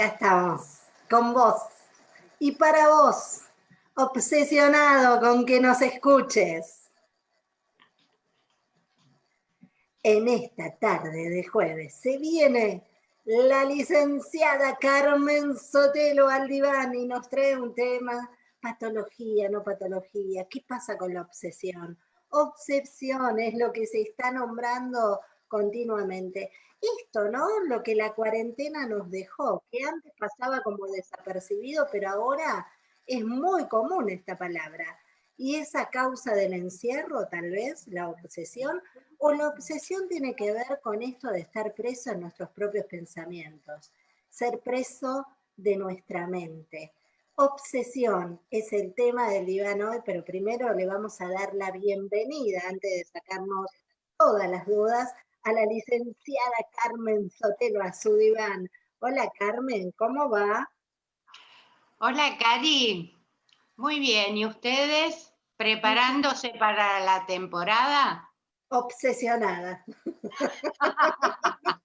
acá estamos, con vos. Y para vos, obsesionado con que nos escuches. En esta tarde de jueves se viene la licenciada Carmen Sotelo Aldiván y nos trae un tema, patología, no patología. ¿Qué pasa con la obsesión? Obsesión es lo que se está nombrando continuamente. Esto, ¿no? Lo que la cuarentena nos dejó, que antes pasaba como desapercibido, pero ahora es muy común esta palabra. Y esa causa del encierro, tal vez, la obsesión, o la obsesión tiene que ver con esto de estar preso en nuestros propios pensamientos, ser preso de nuestra mente. Obsesión es el tema del diván hoy, pero primero le vamos a dar la bienvenida, antes de sacarnos todas las dudas, a la licenciada Carmen Sotelo, a su diván. Hola Carmen, ¿cómo va? Hola Cari, muy bien, ¿y ustedes preparándose para la temporada? Obsesionada.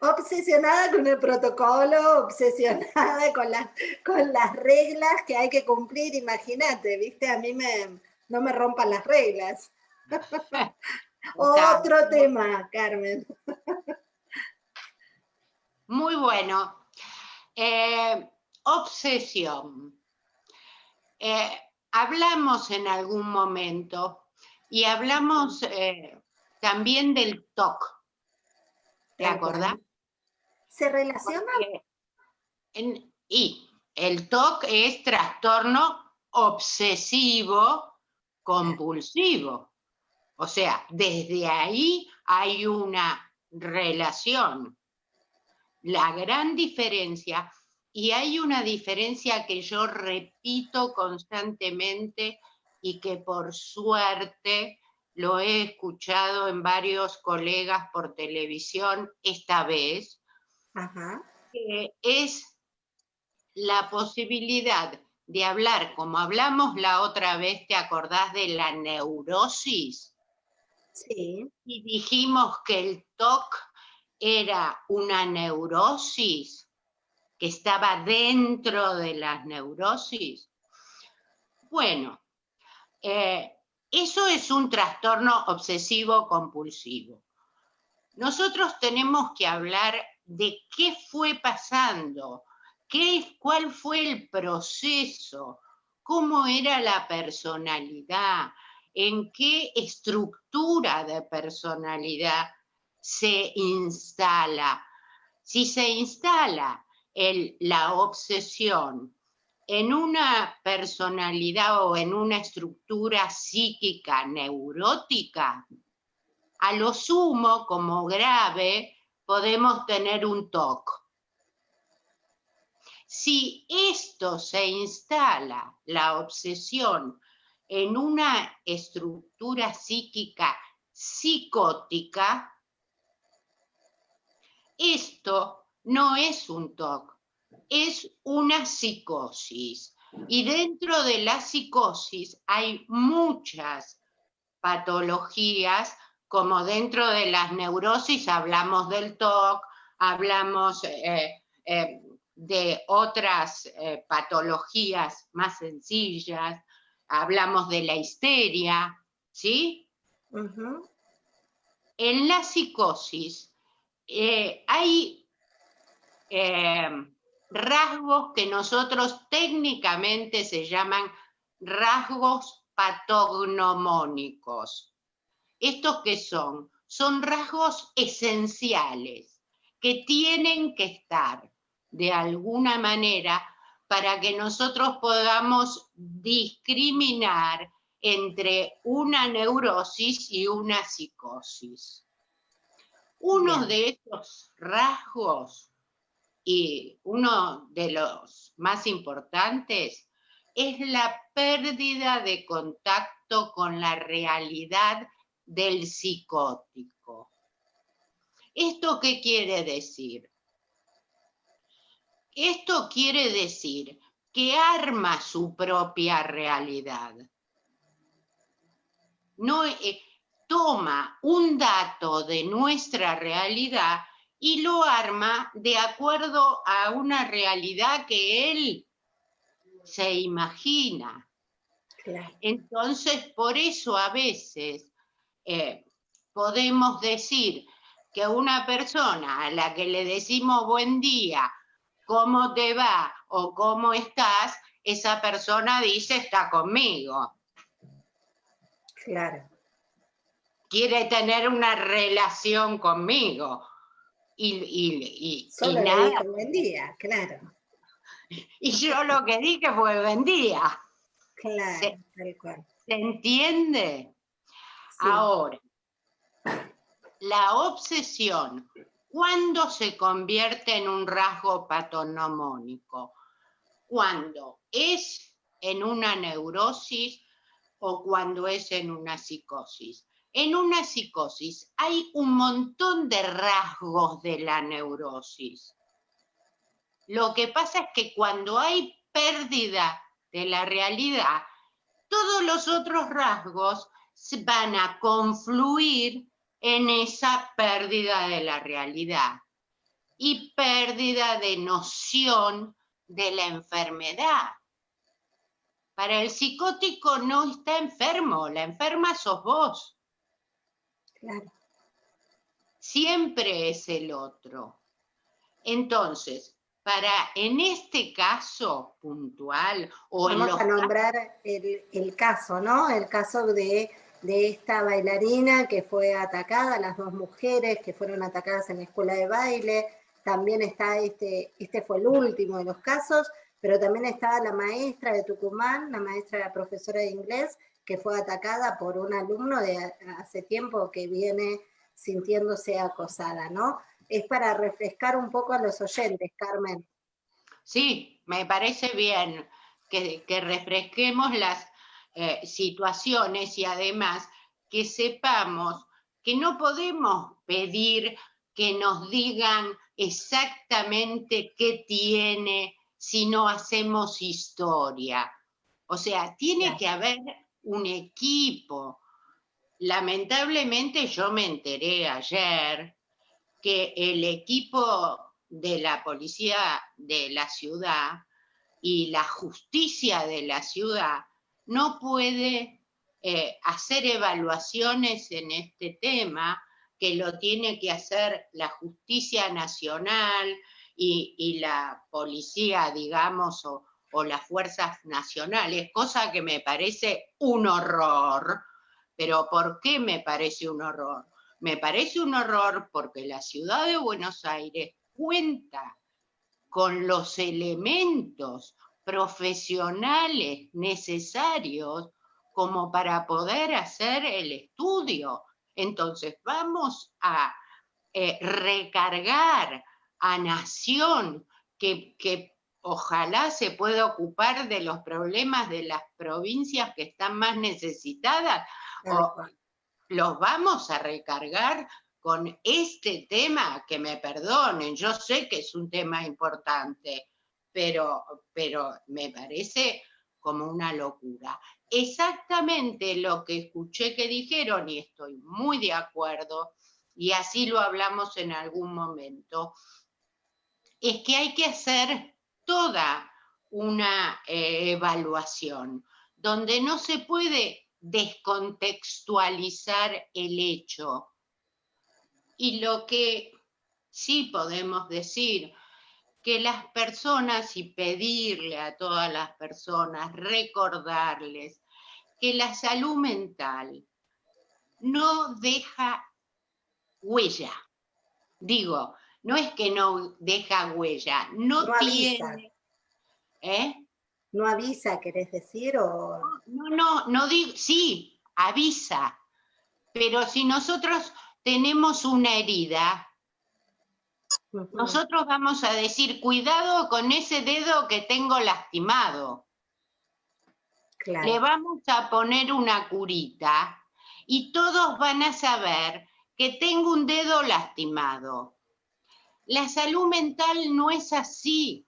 obsesionada con el protocolo, obsesionada con las, con las reglas que hay que cumplir, imagínate, viste, a mí me, no me rompan las reglas. Otro tema, Carmen. Muy bueno. Eh, obsesión. Eh, hablamos en algún momento y hablamos eh, también del TOC. ¿Te acordás? ¿Se relaciona? y el TOC es trastorno obsesivo compulsivo. O sea, desde ahí hay una relación. La gran diferencia, y hay una diferencia que yo repito constantemente y que por suerte lo he escuchado en varios colegas por televisión esta vez, que es la posibilidad de hablar, como hablamos la otra vez, ¿te acordás de la neurosis? Y dijimos que el TOC era una neurosis que estaba dentro de las neurosis. Bueno, eh, eso es un trastorno obsesivo compulsivo. Nosotros tenemos que hablar de qué fue pasando, qué, cuál fue el proceso, cómo era la personalidad, en qué estructura de personalidad se instala. Si se instala la obsesión en una personalidad o en una estructura psíquica neurótica, a lo sumo, como grave, podemos tener un TOC. Si esto se instala, la obsesión, en una estructura psíquica psicótica, esto no es un TOC, es una psicosis. Y dentro de la psicosis hay muchas patologías, como dentro de las neurosis hablamos del TOC, hablamos eh, eh, de otras eh, patologías más sencillas, hablamos de la histeria, ¿sí? En la psicosis eh, hay eh, rasgos que nosotros técnicamente se llaman rasgos patognomónicos. ¿Estos qué son? Son rasgos esenciales que tienen que estar de alguna manera para que nosotros podamos discriminar entre una neurosis y una psicosis. Uno de estos rasgos y uno de los más importantes es la pérdida de contacto con la realidad del psicótico. ¿Esto qué quiere decir? Esto quiere decir que arma su propia realidad. No eh, toma un dato de nuestra realidad y lo arma de acuerdo a una realidad que él se imagina. Entonces, por eso a veces eh, podemos decir que una persona a la que le decimos buen día, cómo te va o cómo estás, esa persona dice está conmigo. Claro. Quiere tener una relación conmigo. Y, y, Solo nada. buen día, claro. Y yo lo que dije fue buen día. Claro, ¿Se, tal cual. ¿Se entiende? Ahora, la obsesión, ¿cuándo se convierte en un rasgo patonomónico? Cuando es en una neurosis o cuando es en una psicosis. En una psicosis hay un montón de rasgos de la neurosis. Lo que pasa es que cuando hay pérdida de la realidad, todos los otros rasgos van a confluir en esa pérdida de la realidad y pérdida de noción de la enfermedad. Para el psicótico no está enfermo, la enferma sos vos. Claro. Siempre es el otro. Entonces, para en este caso puntual o Vamos a nombrar el, caso, ¿no? El caso de, de, esta bailarina que fue atacada, las dos mujeres que fueron atacadas en la escuela de baile, también está este, este fue el último de los casos, pero también estaba la maestra de Tucumán, la maestra, la profesora de inglés, que fue atacada por un alumno de hace tiempo que viene sintiéndose acosada, ¿no? Es para refrescar un poco a los oyentes, Carmen. Sí, me parece bien que, refresquemos las eh, situaciones y además que sepamos que no podemos pedir que nos digan exactamente qué tiene si no hacemos historia. O sea, tiene que haber un equipo. Lamentablemente yo me enteré ayer que el equipo de la policía de la ciudad y la justicia de la ciudad no puede eh, hacer evaluaciones en este tema, que lo tiene que hacer la justicia nacional y, la policía, digamos, o, las fuerzas nacionales, cosa que me parece un horror. Pero ¿por qué me parece un horror? Me parece un horror porque la ciudad de Buenos Aires cuenta con los elementos profesionales necesarios como para poder hacer el estudio. Entonces vamos a eh, recargar a Nación, que, ojalá se pueda ocupar de los problemas de las provincias que están más necesitadas, o los vamos a recargar con este tema, que me perdonen, yo sé que es un tema importante, pero, pero me parece como una locura. Exactamente lo que escuché que dijeron, y estoy muy de acuerdo, y así lo hablamos en algún momento, es que hay que hacer toda una eh, evaluación, donde no se puede descontextualizar el hecho. Y lo que sí podemos decir, que las personas y pedirle a todas las personas, recordarles que la salud mental no deja huella. Digo, no es que no deja huella, no, tiene... ¿Eh? ¿No avisa, querés decir? O... No, no, no digo, sí, avisa, pero si nosotros tenemos una herida, nosotros vamos a decir, cuidado con ese dedo que tengo lastimado. Le vamos a poner una curita y todos van a saber que tengo un dedo lastimado. La salud mental no es así.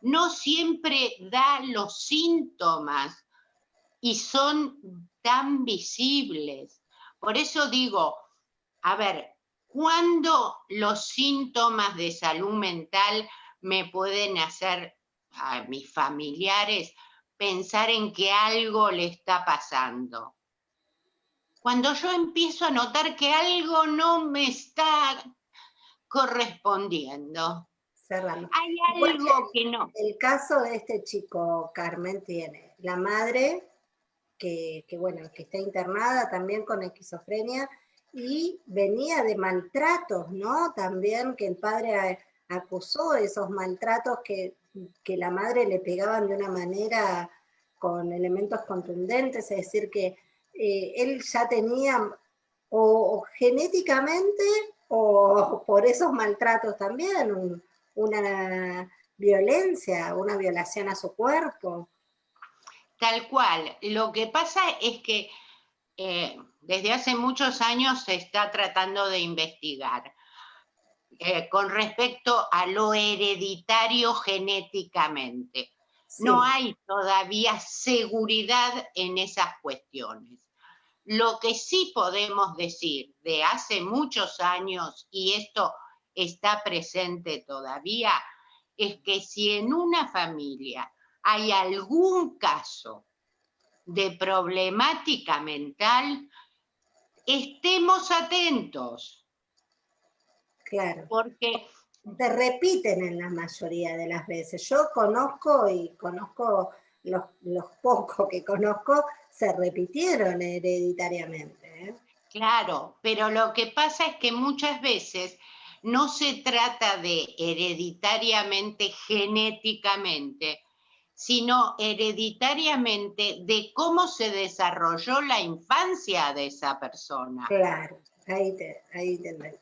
No siempre da los síntomas y son tan visibles. Por eso digo, a ver, ¿Cuándo los síntomas de salud mental me pueden hacer a mis familiares pensar en que algo le está pasando? Cuando yo empiezo a notar que algo no me está correspondiendo. Hay algo que no. El caso de este chico, Carmen, tiene la madre, que, que, bueno, que está internada también con esquizofrenia, y venía de maltratos, ¿no? También que el padre acusó esos maltratos que, la madre le pegaban de una manera con elementos contundentes, es decir, que eh, él ya tenía o, genéticamente o por esos maltratos también una violencia, una violación a su cuerpo. Tal cual. Lo que pasa es que eh, desde hace muchos años se está tratando de investigar eh, con respecto a lo hereditario genéticamente. No hay todavía seguridad en esas cuestiones. Lo que sí podemos decir de hace muchos años, y esto está presente todavía, es que si en una familia hay algún caso de problemática mental, estemos atentos. Claro. Porque te repiten en la mayoría de las veces. Yo conozco y conozco los, pocos que conozco, se repitieron hereditariamente. ¿eh? Claro, pero lo que pasa es que muchas veces no se trata de hereditariamente, genéticamente, sino hereditariamente de cómo se desarrolló la infancia de esa persona. Claro, ahí te, ahí te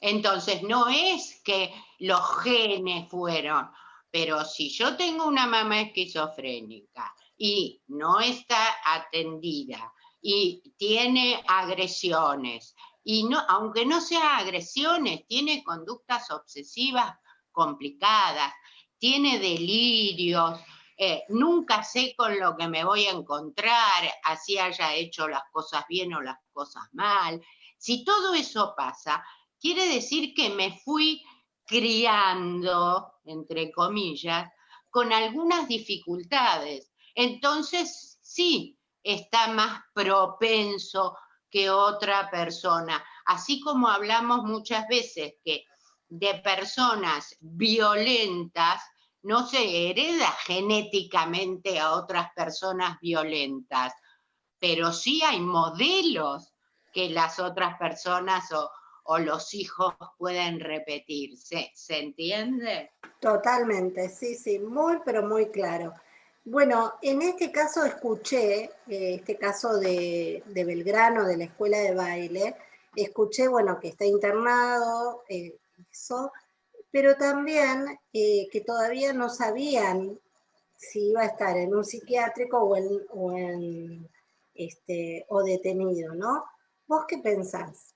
Entonces, no es que los genes fueron, pero si yo tengo una mamá esquizofrénica y no está atendida y tiene agresiones, y no, aunque no sea agresiones, tiene conductas obsesivas complicadas, tiene delirios, eh, nunca sé con lo que me voy a encontrar, así haya hecho las cosas bien o las cosas mal. Si todo eso pasa, quiere decir que me fui criando, entre comillas, con algunas dificultades. Entonces, sí, está más propenso que otra persona. Así como hablamos muchas veces que de personas violentas no se hereda genéticamente a otras personas violentas, pero sí hay modelos que las otras personas o, los hijos pueden repetir. ¿Se, entiende? Totalmente, sí, sí, muy, pero muy claro. Bueno, en este caso escuché, eh, este caso de, Belgrano, de la escuela de baile, escuché, bueno, que está internado, eh, pero también eh, que todavía no sabían si iba a estar en un psiquiátrico o, en, este, o detenido, ¿no? ¿Vos qué pensás?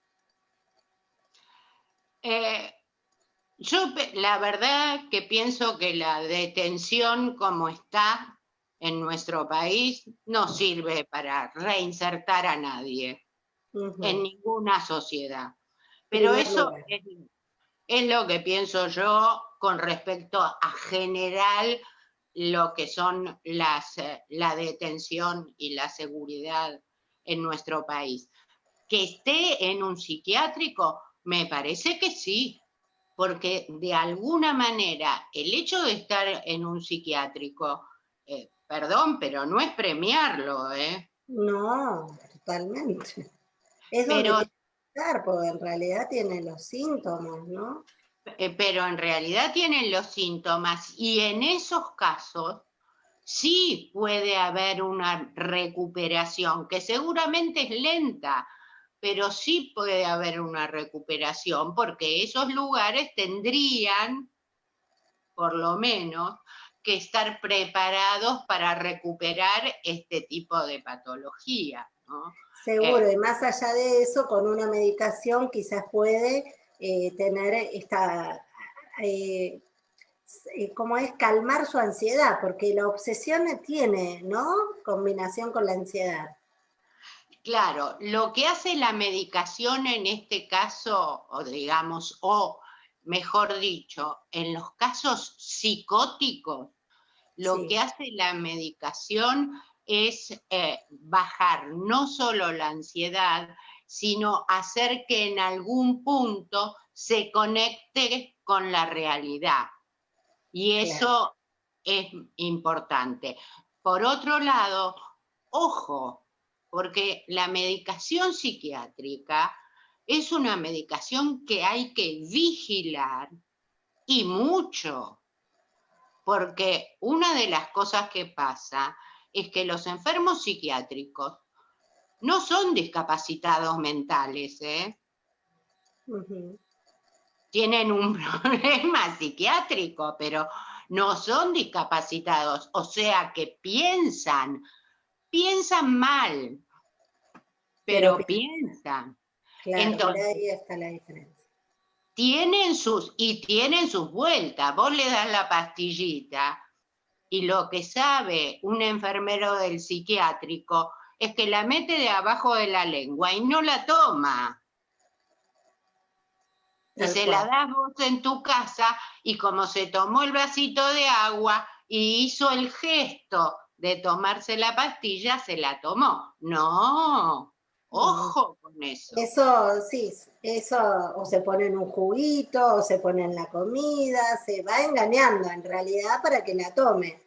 Eh, yo la verdad que pienso que la detención como está en nuestro país no sirve para reinsertar a nadie en ninguna sociedad. Pero eso es, es lo que pienso yo con respecto a general lo que son las, eh, la detención y la seguridad en nuestro país. Que esté en un psiquiátrico, me parece que sí, porque de alguna manera el hecho de estar en un psiquiátrico, eh, perdón, pero no es premiarlo, ¿eh? No, totalmente. Es pero, porque en realidad tienen los síntomas, ¿no? Eh, pero en realidad tienen los síntomas y en esos casos sí puede haber una recuperación, que seguramente es lenta, pero sí puede haber una recuperación porque esos lugares tendrían, por lo menos, que estar preparados para recuperar este tipo de patología. ¿no? Seguro, y más allá de eso, con una medicación quizás puede eh, tener esta, eh, eh, como es, calmar su ansiedad, porque la obsesión tiene, ¿no? Combinación con la ansiedad. Claro, lo que hace la medicación en este caso, o digamos, o mejor dicho, en los casos psicóticos, lo que hace la medicación es eh, bajar no solo la ansiedad, sino hacer que en algún punto se conecte con la realidad. Y eso es importante. Por otro lado, ojo, porque la medicación psiquiátrica es una medicación que hay que vigilar y mucho, porque una de las cosas que pasa es que los enfermos psiquiátricos no son discapacitados mentales, ¿eh? Tienen un problema psiquiátrico, pero no son discapacitados, o sea que piensan, piensan mal, pero, piensan. Entonces, ahí está la diferencia. Tienen sus, y tienen sus vueltas. Vos le das la pastillita y lo que sabe un enfermero del psiquiátrico es que la mete de abajo de la lengua y no la toma. Y se la das vos en tu casa y como se tomó el vasito de agua y hizo el gesto de tomarse la pastilla, se la tomó. No, Ojo con eso. Eso, sí, eso o se pone en un juguito, o se pone en la comida, se va engañando en realidad para que la tome.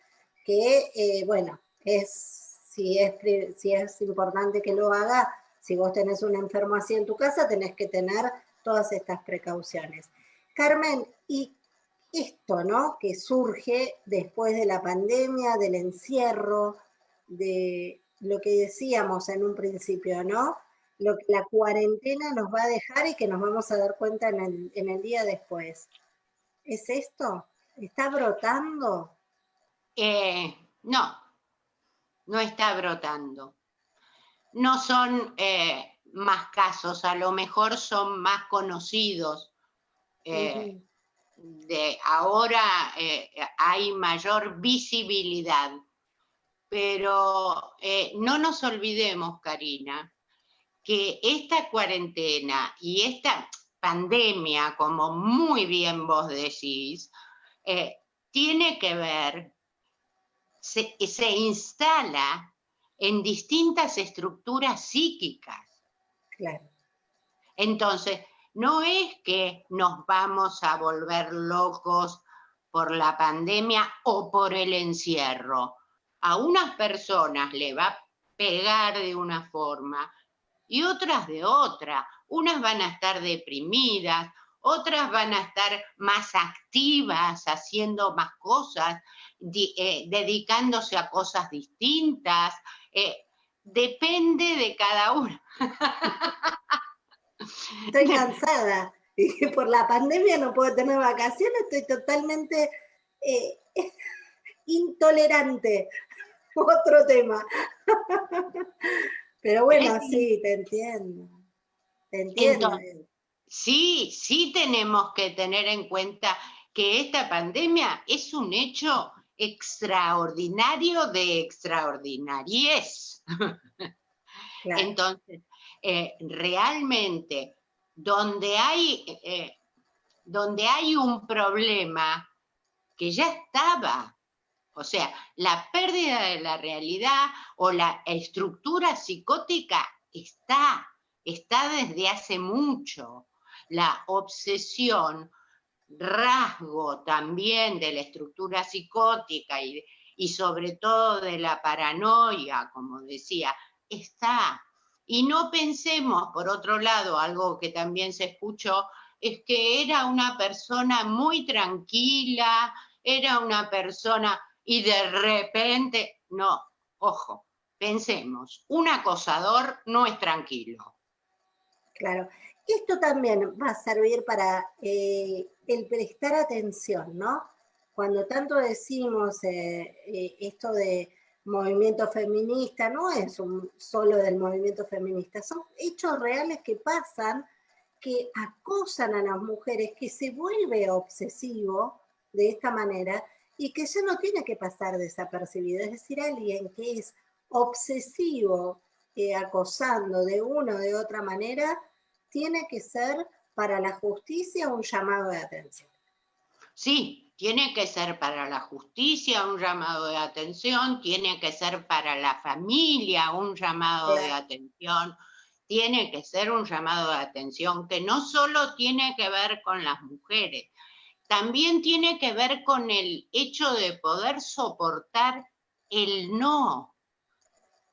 Que, eh, bueno, es si, es, si es importante que lo haga, si vos tenés un enfermo así en tu casa, tenés que tener todas estas precauciones. Carmen, y esto, ¿no? Que surge después de la pandemia, del encierro, de lo que decíamos en un principio, ¿no? Lo que la cuarentena nos va a dejar y que nos vamos a dar cuenta en el, día después. ¿Es esto? ¿Está brotando? Eh, no, no está brotando. No son eh, más casos, a lo mejor son más conocidos. Eh, de ahora hay mayor visibilidad pero eh, no nos olvidemos, Karina, que esta cuarentena y esta pandemia, como muy bien vos decís, eh, tiene que ver, se, se instala en distintas estructuras psíquicas. Claro. Entonces, no es que nos vamos a volver locos por la pandemia o por el encierro a unas personas le va a pegar de una forma y otras de otra. Unas van a estar deprimidas, otras van a estar más activas, haciendo más cosas, eh, dedicándose a cosas distintas. Eh, depende de cada uno. Estoy cansada. Y por la pandemia no puedo tener vacaciones, estoy totalmente eh, intolerante otro tema. Pero bueno, sí, te entiendo. Te entiendo. sí, sí tenemos que tener en cuenta que esta pandemia es un hecho extraordinario de extraordinariez. Entonces, eh, realmente, donde hay, eh, donde hay un problema que ya estaba, o sea, la pérdida de la realidad o la estructura psicótica está, está desde hace mucho. La obsesión, rasgo también de la estructura psicótica y, y sobre todo de la paranoia, como decía, está. Y no pensemos, por otro lado, algo que también se escuchó, es que era una persona muy tranquila, era una persona y de repente, no, ojo, pensemos, un acosador no es tranquilo. Claro, esto también va a servir para eh, el prestar atención, ¿no? Cuando tanto decimos eh, eh, esto de movimiento feminista, no es un, solo del movimiento feminista, son hechos reales que pasan, que acosan a las mujeres, que se vuelve obsesivo de esta manera, y que ya no tiene que pasar desapercibido. Es decir, alguien que es obsesivo eh, acosando de una o de otra manera, tiene que ser para la justicia un llamado de atención. Sí, tiene que ser para la justicia un llamado de atención, tiene que ser para la familia un llamado de atención, tiene que ser un llamado de atención que no solo tiene que ver con las mujeres, también tiene que ver con el hecho de poder soportar el no.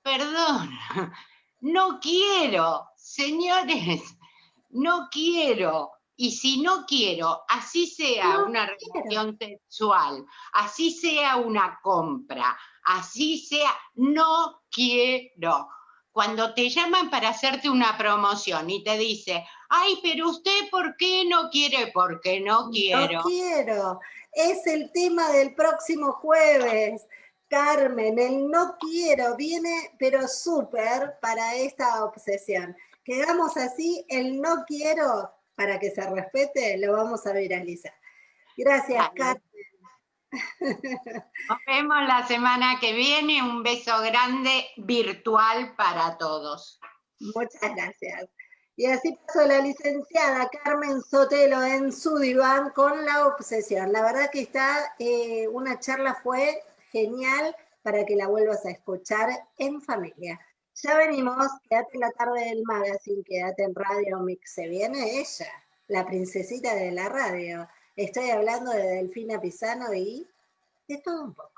Perdón, no quiero, señores, no quiero. Y si no quiero, así sea una relación sexual, así sea una compra, así sea, no quiero. Cuando te llaman para hacerte una promoción y te dice, ay, pero usted, ¿por qué no quiere? Porque no quiero. No quiero. Es el tema del próximo jueves. Carmen, el no quiero viene, pero súper para esta obsesión. Quedamos así, el no quiero, para que se respete, lo vamos a viralizar. Gracias, Carmen. Nos vemos la semana que viene. Un beso grande virtual para todos. Muchas gracias. Y así pasó la licenciada Carmen Sotelo en su diván con la obsesión. La verdad que está, eh, una charla fue genial para que la vuelvas a escuchar en familia. Ya venimos, quédate en la tarde del magazine, quédate en Radio Mix. Se viene ella, la princesita de la radio. Estoy hablando de Delfina Pisano y de todo un poco.